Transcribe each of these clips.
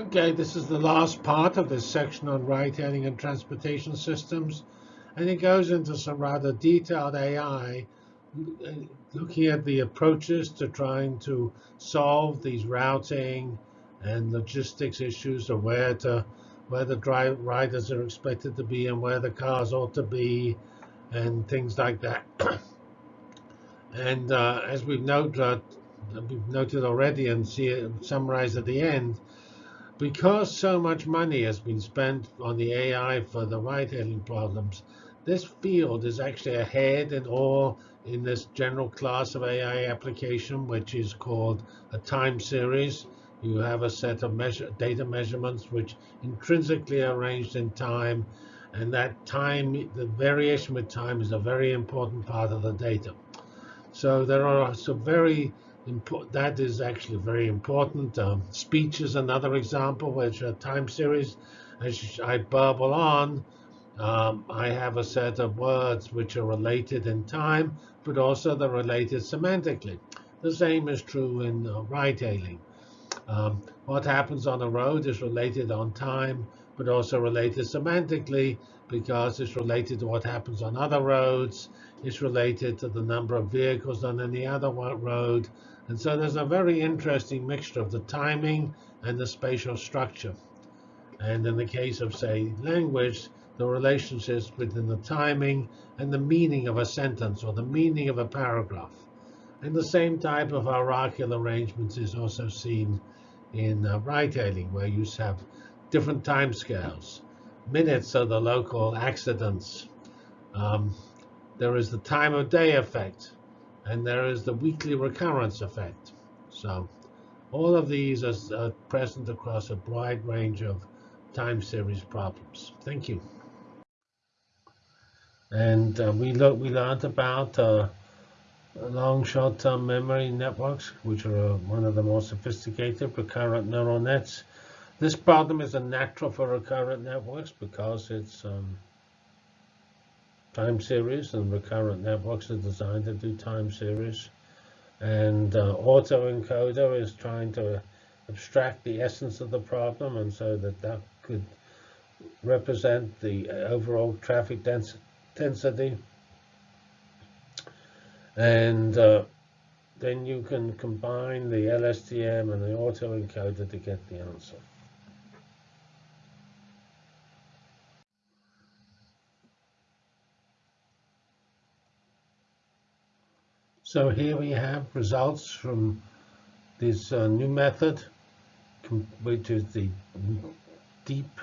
Okay, this is the last part of this section on ride-hailing and transportation systems, and it goes into some rather detailed AI, looking at the approaches to trying to solve these routing and logistics issues of where to where the drive riders are expected to be and where the cars ought to be and things like that. and uh, as we've noted, uh, we've noted already and see it summarized at the end, because so much money has been spent on the AI for the ride-hailing problems, this field is actually ahead in all in this general class of AI application, which is called a time series. You have a set of measure, data measurements which intrinsically are arranged in time, and that time, the variation with time is a very important part of the data. So there are some very that is actually very important. Um, speech is another example, which a time series, as I burble on, um, I have a set of words which are related in time, but also they're related semantically. The same is true in uh, ride-hailing. Um, what happens on a road is related on time, but also related semantically because it's related to what happens on other roads. It's related to the number of vehicles on any other road. And so there's a very interesting mixture of the timing and the spatial structure. And in the case of, say, language, the relationships between the timing and the meaning of a sentence or the meaning of a paragraph. And the same type of hierarchical arrangements is also seen in uh, ride-hailing, where you have different time scales. Minutes are the local accidents. Um, there is the time of day effect and there is the weekly recurrence effect. So all of these are, are present across a wide range of time series problems. Thank you. And uh, we look, we learned about uh, long short-term memory networks, which are uh, one of the most sophisticated recurrent neural nets. This problem is a natural for recurrent networks because it's um, time series and recurrent networks are designed to do time series. And uh, autoencoder is trying to abstract the essence of the problem and so that that could represent the overall traffic dens density. And uh, then you can combine the LSTM and the autoencoder to get the answer. So here we have results from this uh, new method, which is the deep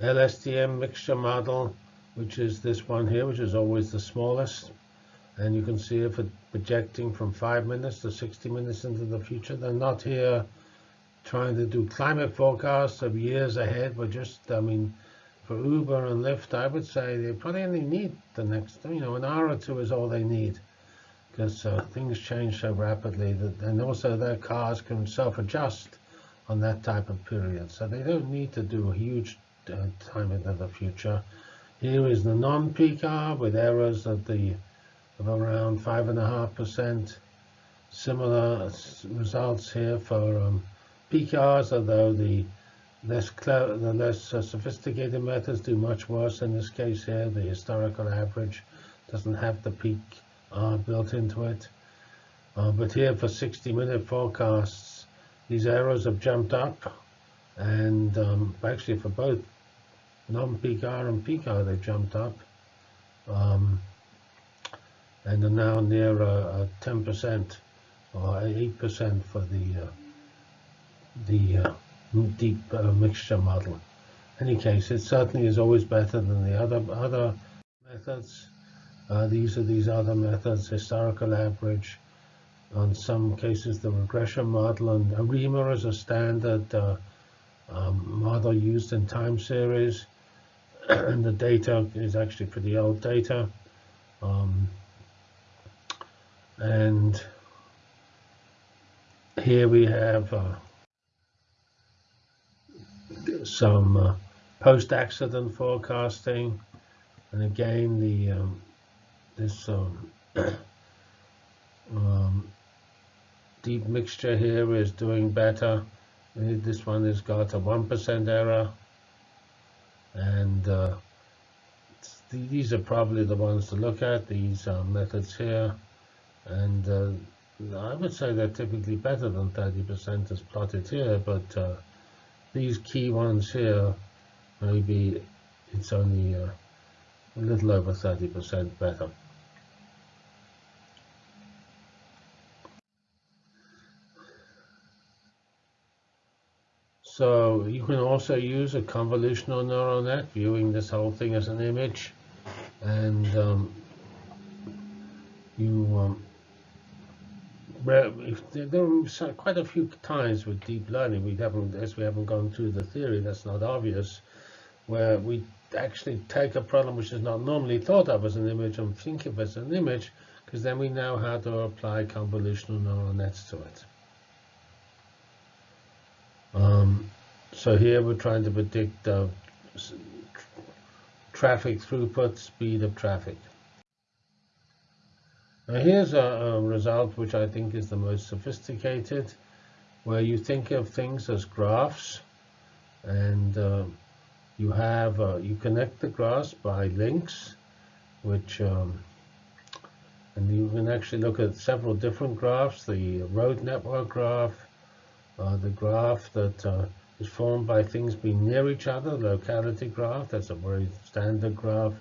LSTM mixture model, which is this one here, which is always the smallest. And you can see it projecting from 5 minutes to 60 minutes into the future. They're not here trying to do climate forecasts of years ahead, but just, I mean, for Uber and Lyft, I would say they probably only need the next, you know, an hour or two is all they need because uh, things change so rapidly that, and also their cars can self-adjust on that type of period. So they don't need to do a huge uh, time into the future. Here is the non-peak hour with errors of the of around five and a half percent. Similar results here for um, peak hours, although the less the less uh, sophisticated methods do much worse in this case here. The historical average doesn't have the peak built into it. Uh, but here for 60 minute forecasts, these arrows have jumped up and um, actually for both non-peak and peak they jumped up um, and are now near 10% or 8% for the uh, the uh, deep uh, mixture model. In any case, it certainly is always better than the other other methods. Uh, these are these other methods, historical average, in some cases the regression model, and ARIMA is a standard uh, um, model used in time series, and the data is actually pretty old data. Um, and here we have uh, some uh, post-accident forecasting, and again the um, this um, um, deep mixture here is doing better This one has got a 1% error. And uh, these are probably the ones to look at, these uh, methods here. And uh, I would say they're typically better than 30% as plotted here, but uh, these key ones here, maybe it's only uh, a little over 30% better. So you can also use a convolutional neural net, viewing this whole thing as an image. And um, you, um, if there, are quite a few times with deep learning, we haven't, as we haven't gone through the theory, that's not obvious, where we actually take a problem which is not normally thought of as an image and think of as an image, because then we know how to apply convolutional neural nets to it. Um, so here we're trying to predict uh, traffic throughput, speed of traffic. Now here's a, a, result which I think is the most sophisticated, where you think of things as graphs, and uh, you have uh, you connect the graphs by links, which um, and you can actually look at several different graphs: the road network graph, uh, the graph that uh, is formed by things being near each other, locality graph, that's a very standard graph.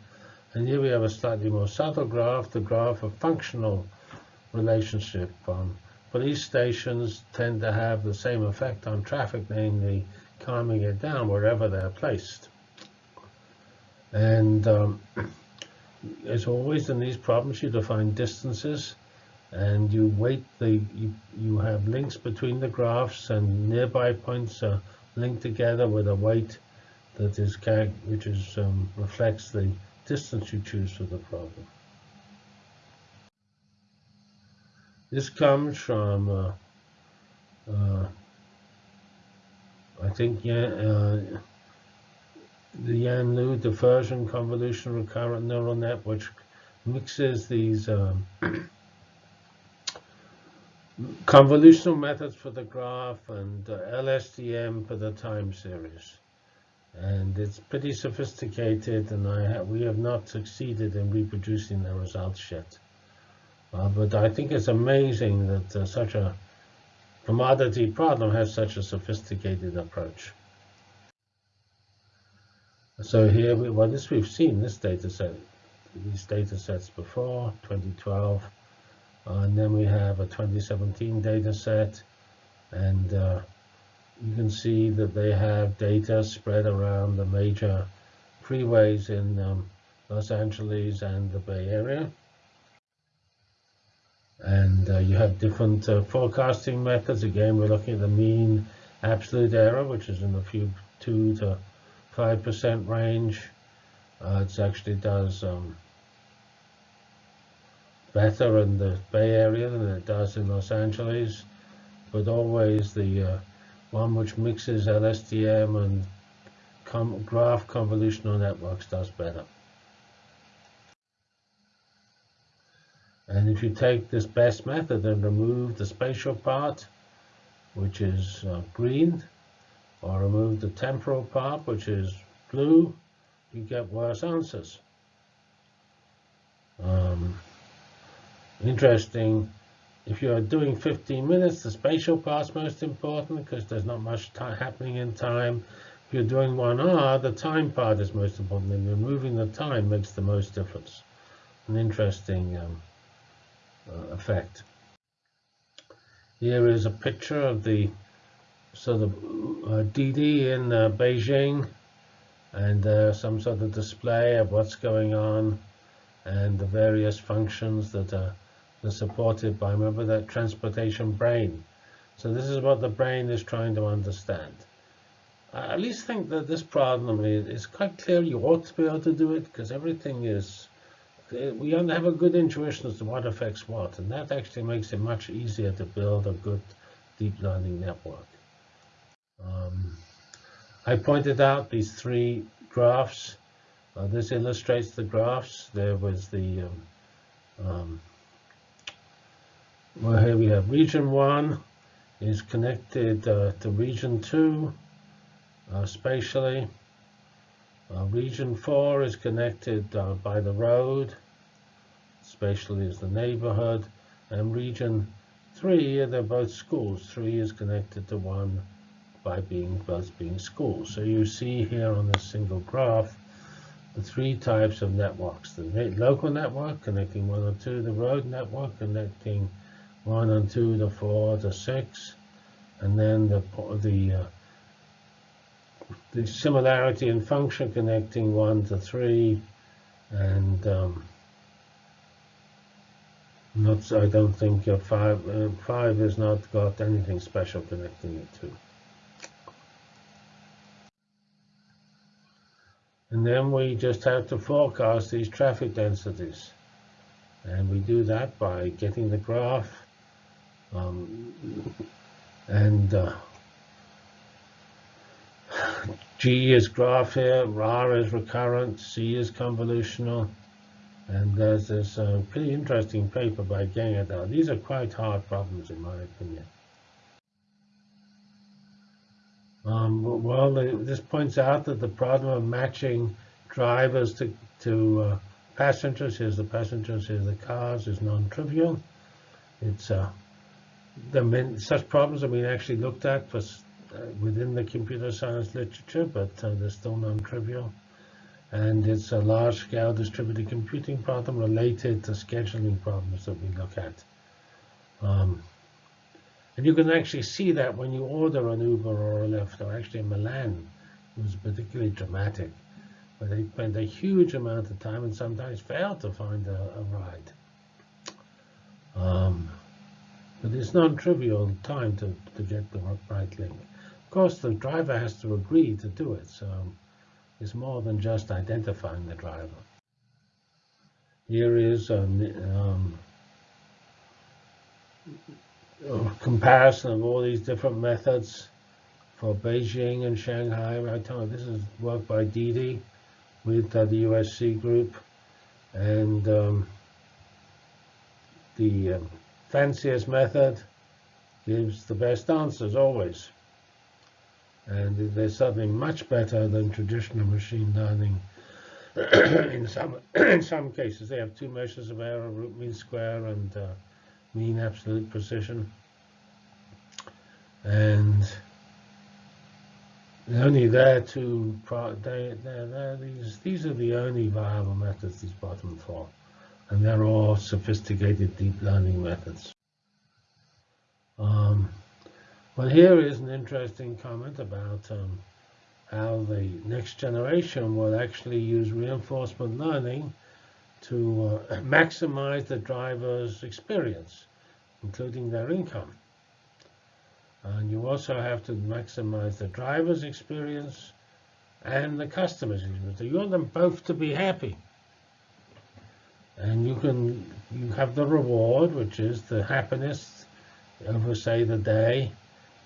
And here we have a slightly more subtle graph, the graph of functional relationship. Um, police stations tend to have the same effect on traffic, namely calming it down wherever they're placed. And um, as always in these problems, you define distances and you weight the you, you have links between the graphs and nearby points are linked together with a weight that is which is um, reflects the distance you choose for the problem. This comes from uh, uh, I think yeah, uh, the Yan Liu diffusion convolution recurrent neural net, which mixes these um, convolutional methods for the graph and uh, LSTM for the time series. And it's pretty sophisticated, and I ha we have not succeeded in reproducing the results yet. Uh, but I think it's amazing that uh, such a commodity problem has such a sophisticated approach. So here, we, well, this we've seen this data set, these data sets before, 2012, uh, and then we have a 2017 data set. And uh, you can see that they have data spread around the major freeways in um, Los Angeles and the Bay Area. And uh, you have different uh, forecasting methods. Again, we're looking at the mean absolute error, which is in the few 2 to 5% range. Uh, it actually does um, better in the Bay Area than it does in Los Angeles, but always the uh, one which mixes LSTM and com graph convolutional networks does better. And if you take this best method and remove the spatial part, which is uh, green, or remove the temporal part, which is blue, you get worse answers. Um, interesting. If you're doing 15 minutes, the spatial part's most important because there's not much happening in time. If you're doing one hour, the time part is most important, and removing the time makes the most difference. An interesting um, uh, effect. Here is a picture of the sort of uh, Didi in uh, Beijing, and uh, some sort of display of what's going on and the various functions that are are supported by, remember that transportation brain. So this is what the brain is trying to understand. I at least think that this problem is, quite clear. You ought to be able to do it because everything is, we have a good intuition as to what affects what. And that actually makes it much easier to build a good deep learning network. Um, I pointed out these three graphs. Uh, this illustrates the graphs. There was the um, um, well, here we have region one, is connected uh, to region 2 uh, spatially. Uh, region 4 is connected uh, by the road, spatially is the neighborhood, and region 3, they're both schools. 3 is connected to 1 by being both being schools. So you see here on this single graph the three types of networks. The local network connecting 1 or 2, the road network connecting 1 and 2 to 4 to 6, and then the, the, uh, the similarity in function connecting 1 to 3, and um, not, I don't think uh, 5, uh, 5 has not got anything special connecting it to. And then we just have to forecast these traffic densities. And we do that by getting the graph um, and uh, G is graph here, R is recurrent, C is convolutional. And there's this uh, pretty interesting paper by Geng et al. These are quite hard problems in my opinion. Um, well, this points out that the problem of matching drivers to, to uh, passengers, here's the passengers, here's the cars, is non-trivial. It's uh, the main such problems have been actually looked at for, uh, within the computer science literature, but uh, they're still non-trivial. And it's a large-scale distributed computing problem related to scheduling problems that we look at. Um, and you can actually see that when you order an Uber or a Lyft, or actually in Milan, it was particularly dramatic, where they spent a huge amount of time and sometimes failed to find a, a ride. Um, but it's non-trivial time to, to get the right link. Of course, the driver has to agree to do it, so it's more than just identifying the driver. Here is a um, comparison of all these different methods for Beijing and Shanghai. Right now, this is work by Didi with uh, the USC group, and um, the uh, fanciest method gives the best answers always. And there's something much better than traditional machine learning. in some in some cases, they have two measures of error, root mean square and uh, mean absolute precision. And only there they're, these these are the only viable methods these bottom four, and they're all sophisticated deep learning methods. Um, well, here is an interesting comment about um, how the next generation will actually use reinforcement learning to uh, maximize the driver's experience, including their income. And you also have to maximize the driver's experience and the customer's experience. So you want them both to be happy. And you can you have the reward, which is the happiness over, say, the day.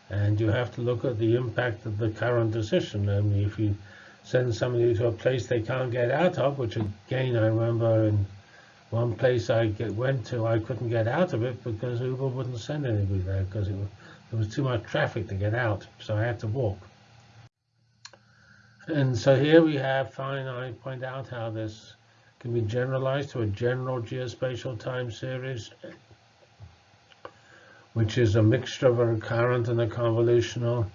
And you have to look at the impact of the current decision. I mean, if you send somebody to a place they can't get out of, which again I remember in one place I went to, I couldn't get out of it because Uber wouldn't send anybody there because it, there was too much traffic to get out, so I had to walk. And so here we have, fine, I point out how this can be generalized to a general geospatial time series, which is a mixture of a recurrent and a convolutional.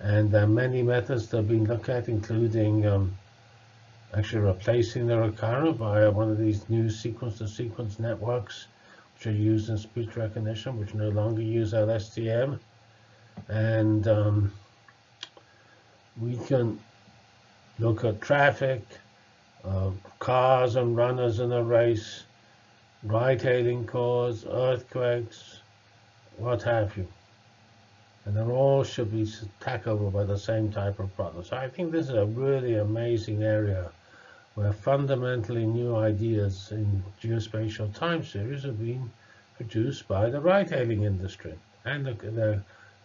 And there are many methods that have been looked at, including um, actually replacing the recurrent by one of these new sequence-to-sequence -sequence networks, which are used in speech recognition, which no longer use LSTM. And um, we can look at traffic, cars and runners in a race, ride-hailing cars, earthquakes, what have you and they all should be tackled by the same type of problem. So I think this is a really amazing area where fundamentally new ideas in geospatial time series have been produced by the ride-hailing industry and the, the,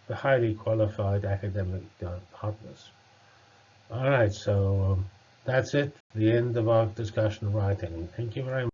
the, highly qualified academic uh, partners. All right, so um, that's it, the end of our discussion ride-hailing. Thank you very much.